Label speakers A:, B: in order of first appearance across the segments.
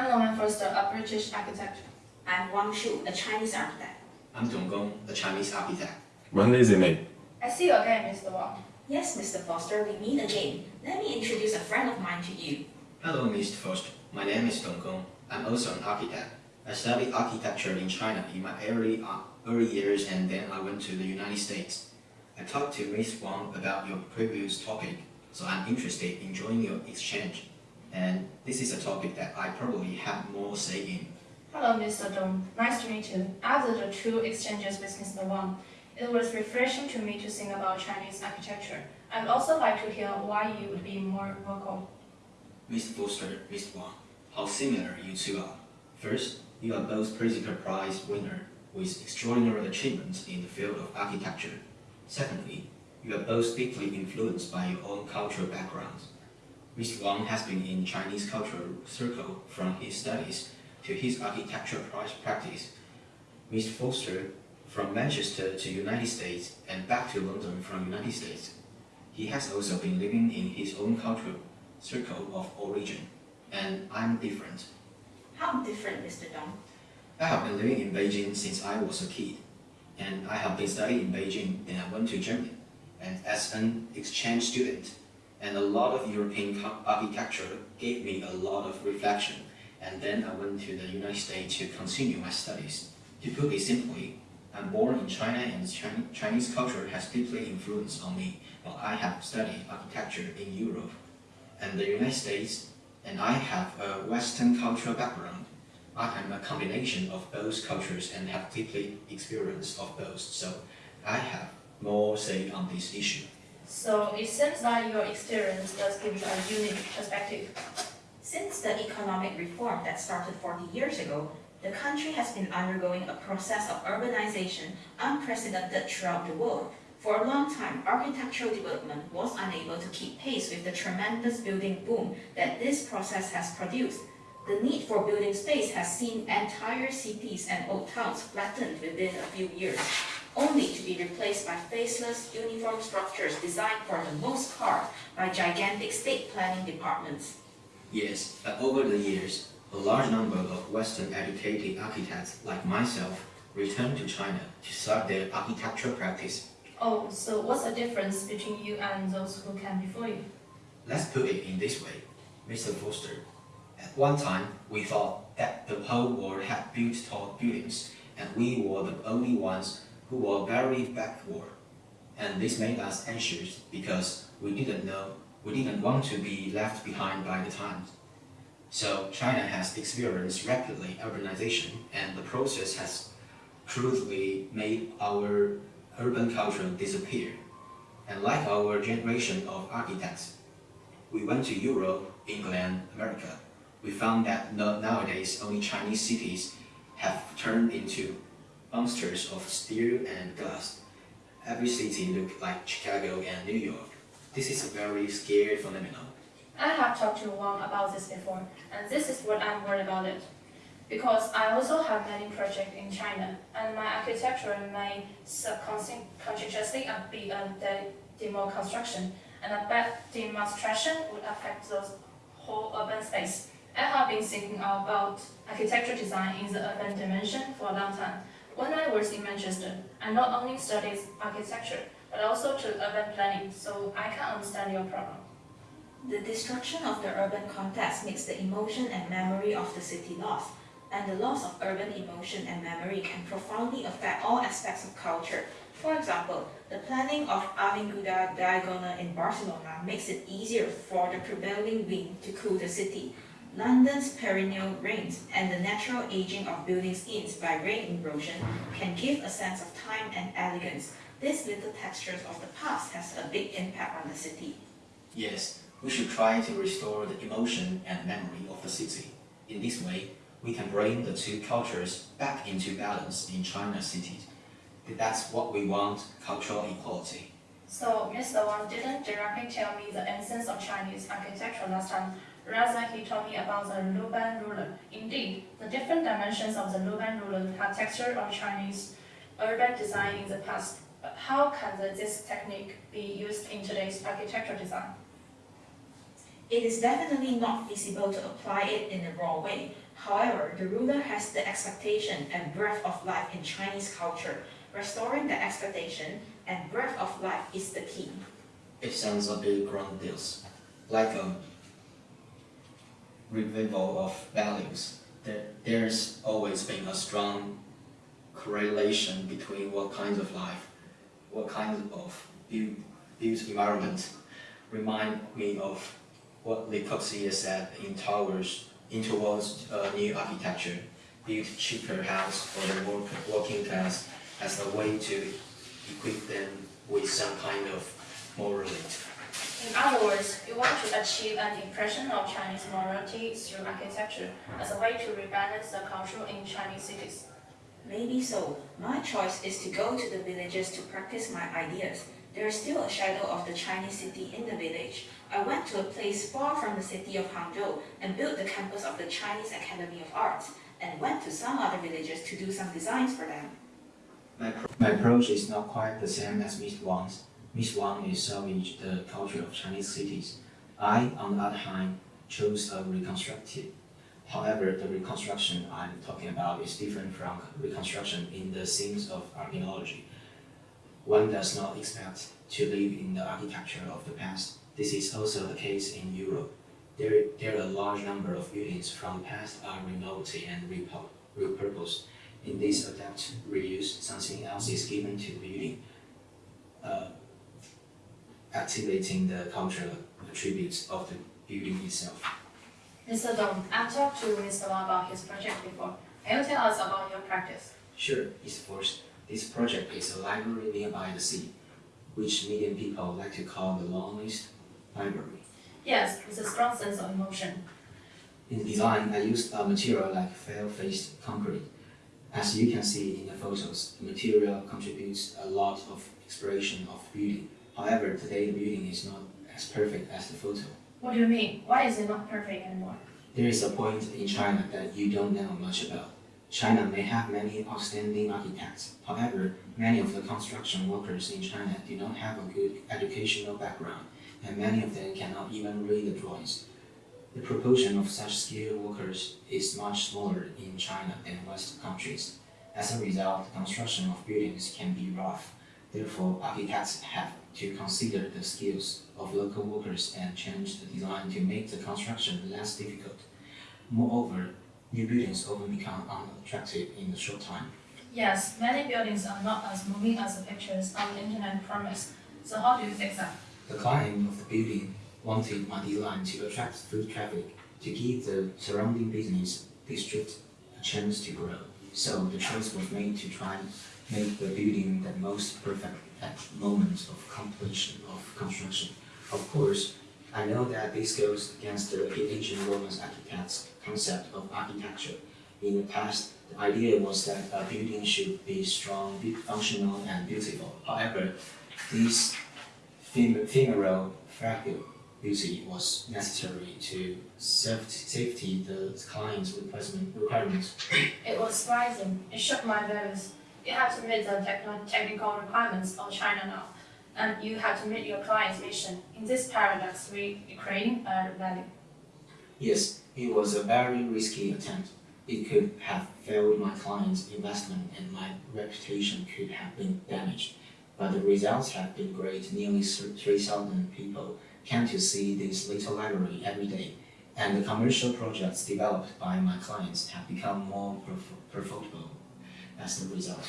A: I'm Norman Foster, a British architect.
B: I'm Wang Shu, a Chinese architect.
C: I'm Dong Gong, a Chinese architect.
D: When is it made?
A: I see you again, Mr. Wang.
B: Yes, Mr. Foster, we meet again. Let me introduce a friend of mine to you.
C: Hello, Mr. Foster. My name is Dong Gong. I'm also an architect. I studied architecture in China in my early, uh, early years and then I went to the United States. I talked to Ms. Wang about your previous topic, so I'm interested in joining your exchange. And this is a topic that I probably have more say in.
A: Hello, Mr. Dong. Nice to meet you. After the two exchanges with Mr. Wang, it was refreshing to me to think about Chinese architecture. I'd also like to hear why you would be more vocal.
C: Mr. Foster, Ms. Wang, how similar you two are. First, you are both Pritzker Prize winner with extraordinary achievements in the field of architecture. Secondly, you are both deeply influenced by your own cultural backgrounds. Mr. Wang has been in Chinese cultural circle from his studies to his architectural practice. Mr. Foster from Manchester to United States and back to London from United States. He has also been living in his own cultural circle of origin, and I'm different.
B: How different, Mr. Dong?
C: I have been living in Beijing since I was a kid, and I have been studying in Beijing, then I went to Germany, and as an exchange student, and a lot of European architecture gave me a lot of reflection, and then I went to the United States to continue my studies. To put it simply, I'm born in China and Chinese culture has deeply influenced on me while I have studied architecture in Europe and the United States, and I have a Western cultural background. I am a combination of both cultures and have deeply experience of both, so I have more say on this issue.
A: So it seems that your experience does give you a unique perspective.
B: Since the economic reform that started 40 years ago, the country has been undergoing a process of urbanization unprecedented throughout the world. For a long time, architectural development was unable to keep pace with the tremendous building boom that this process has produced. The need for building space has seen entire cities and old towns flattened within a few years, only to be replaced by faceless, uniform structures designed for the most part by gigantic state planning departments.
C: Yes, but over the years, a large number of Western-educated architects like myself returned to China to start their architectural practice.
A: Oh, so what's the difference between you and those who came before you?
C: Let's put it in this way, Mr. Foster. At one time, we thought that the whole world had built tall buildings, and we were the only ones who were very backward. And this made us anxious because we didn't know, we didn't want to be left behind by the times. So China has experienced rapidly urbanization and the process has crudely made our urban culture disappear. And like our generation of architects, we went to Europe, England, America. We found that nowadays only Chinese cities have turned into monsters of steel and glass. Every city looks like Chicago and New York. This is a very scary phenomenon.
A: I have talked to Wang about this before, and this is what I'm worried about it. Because I also have many projects in China, and my architecture may subconsciously be a demo construction, and a bad demonstration would affect the whole urban space. I have been thinking about architecture design in the urban dimension for a long time. When I was in Manchester, I not only studied architecture, but also took urban planning, so I can understand your problem.
B: The destruction of the urban context makes the emotion and memory of the city lost, and the loss of urban emotion and memory can profoundly affect all aspects of culture. For example, the planning of Avinguda Diagonal in Barcelona makes it easier for the prevailing wind to cool the city. London's perennial rains and the natural aging of building skins by rain erosion can give a sense of time and elegance. These little textures of the past has a big impact on the city.
C: Yes, we should try to restore the emotion and memory of the city. In this way, we can bring the two cultures back into balance in China's cities. That's what we want, cultural equality.
A: So, Mr. Wang didn't directly tell me the essence of Chinese architecture last time. Rather, he told me about the Luban ruler. Indeed, the different dimensions of the Luban ruler have texture of Chinese urban design in the past. But how can this technique be used in today's architectural design?
B: It is definitely not feasible to apply it in a raw way. However, the ruler has the expectation and breath of life in Chinese culture. Restoring the expectation and breath of life is the key.
C: It sounds a bit grandiose, like a revival of values. There, there's always been a strong correlation between what kinds of life, what kinds of built, built environment remind me of what Le Corbusier said in Towers, in towards uh, new architecture, build cheaper house for the work, working class as a way to equip them with some kind of morality.
A: In other words, we want to achieve an impression of Chinese morality through architecture as a way to rebalance the culture in Chinese cities.
B: Maybe so. My choice is to go to the villages to practice my ideas. There is still a shadow of the Chinese city in the village. I went to a place far from the city of Hangzhou and built the campus of the Chinese Academy of Arts and went to some other villages to do some designs for them.
C: My, pro- my approach is not quite the same as Miss Wang's. Miss Wang is salvage the culture of Chinese cities. I, on the other hand, chose a reconstructive. However, the reconstruction I'm talking about is different from reconstruction in the sense of archaeology. One does not expect to live in the architecture of the past. This is also the case in Europe. There, there are a large number of buildings from the past are remote and repurposed. In this adapt reuse, something else is given to the building, uh, activating the cultural attributes of the building itself.
A: Mr. Dong, I've talked to Mr. Wang about his project before. Can you tell us about your practice?
C: Sure, it's first. This project is a library nearby the sea, which medium people like to call the loneliest library.
A: Yes, with a strong sense of emotion.
C: In design, I used a material like fair-faced concrete. As you can see in the photos, the material contributes a lot of expression of beauty. However, today the building is not as perfect as the photo.
A: What do you mean? Why is it not perfect anymore?
C: There is a point in China that you don't know much about. China may have many outstanding architects. However, many of the construction workers in China do not have a good educational background, and many of them cannot even read the drawings. The proportion of such skilled workers is much smaller in China than Western countries. As a result, the construction of buildings can be rough. Therefore, architects have to consider the skills of local workers and change the design to make the construction less difficult. Moreover, new buildings often become unattractive in a short time.
A: Yes, many buildings are not as moving as the pictures on the internet promise. So how do you fix that?
C: The client of the building wanted my design to attract foot traffic to give the surrounding business district a chance to grow. So the choice was made to try make the building the most perfect at moment of completion of construction. Of course, I know that this goes against the ancient Roman architects' concept of architecture. In the past, the idea was that a building should be strong, functional, and beautiful. However, this ephemeral fragile beauty was necessary to safety, the client's requirement, requirements.
A: It was surprising. It shook my values. You have to meet the technical requirements of China now, and you have to meet your client's mission. In this paradox, we creating a value.
C: Yes, it was a very risky attempt. It could have failed my client's investment and my reputation could have been damaged. But the results have been great. Nearly 3,000 people came to see this little library every day. And the commercial projects developed by my clients have become more prof- profitable as the result.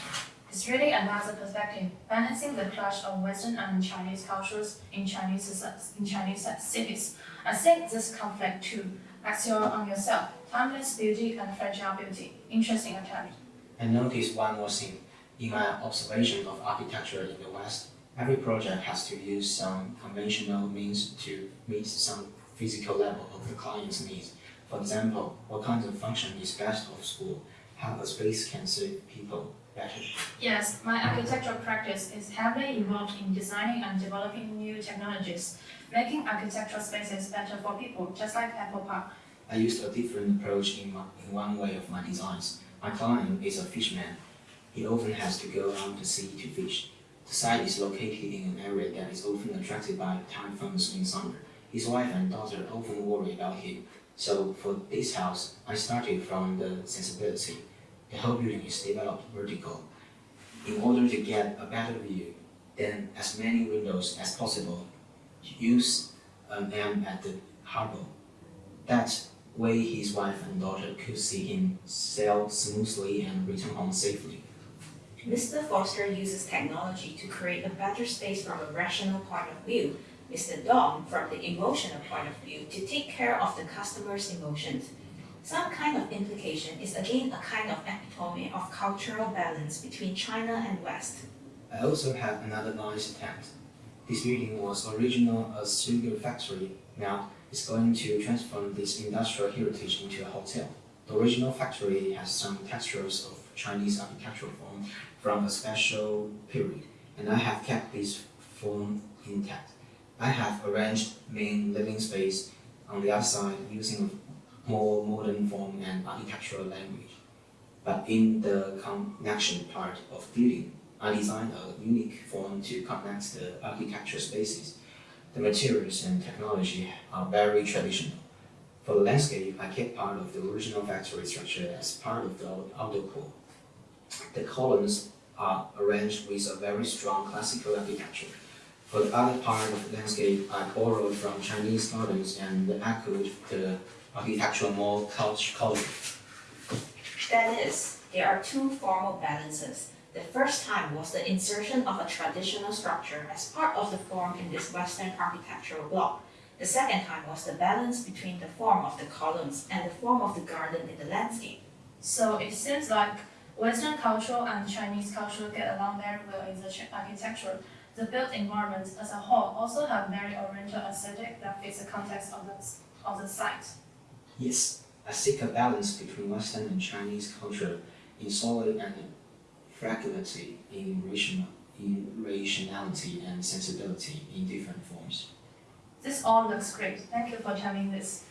A: It's really another perspective, balancing the clash of Western and Chinese cultures in Chinese in Chinese cities. I think this conflict too, axial on yourself, timeless beauty and fragile beauty. Interesting attempt.
C: I noticed one more thing. In my observation of architecture in the West, every project has to use some conventional means to meet some physical level of the client's needs. For example, what kind of function is best of school? How a space can serve people better.
A: Yes, my architectural practice is heavily involved in designing and developing new technologies, making architectural spaces better for people, just like Apple Park.
C: I used a different approach in, my, in one way of my designs. My client is a fisherman. He often has to go out to sea to fish. The site is located in an area that is often attracted by typhoons in summer. His wife and daughter often worry about him. So for this house, I started from the sensibility. The whole building is developed vertical. In order to get a better view, then as many windows as possible. Use um, an M at the harbor. That way his wife and daughter could see him sail smoothly and return home safely.
B: Mr. Foster uses technology to create a better space from a rational point of view. Mr. Dong from the emotional point of view to take care of the customer's emotions. Some kind of implication is again a kind of epitome of cultural balance between China and West.
C: I also have another nice attempt. This building was original a sugar factory. Now it's going to transform this industrial heritage into a hotel. The original factory has some textures of Chinese architectural form from a special period, and I have kept this form intact. I have arranged main living space on the outside using more modern form and architectural language. But in the connection part of building, I designed a unique form to connect the architecture spaces. The materials and technology are very traditional. For the landscape, I kept part of the original factory structure as part of the outdoor core. The columns are arranged with a very strong classical architecture. For the other part of the landscape, I borrowed from Chinese gardens and echoed the architectural more culture.
B: That is, there are two formal balances. The first time was the insertion of a traditional structure as part of the form in this Western architectural block. The second time was the balance between the form of the columns and the form of the garden in the landscape.
A: So it seems like Western culture and Chinese culture get along very well in the ch- architecture. The built environment as a whole also have very oriental aesthetic that fits the context of the, of the site.
C: Yes, I seek a balance between Western and Chinese culture in solid and fragility, in, rational, in rationality and sensibility in different forms.
A: This all looks great. Thank you for telling this.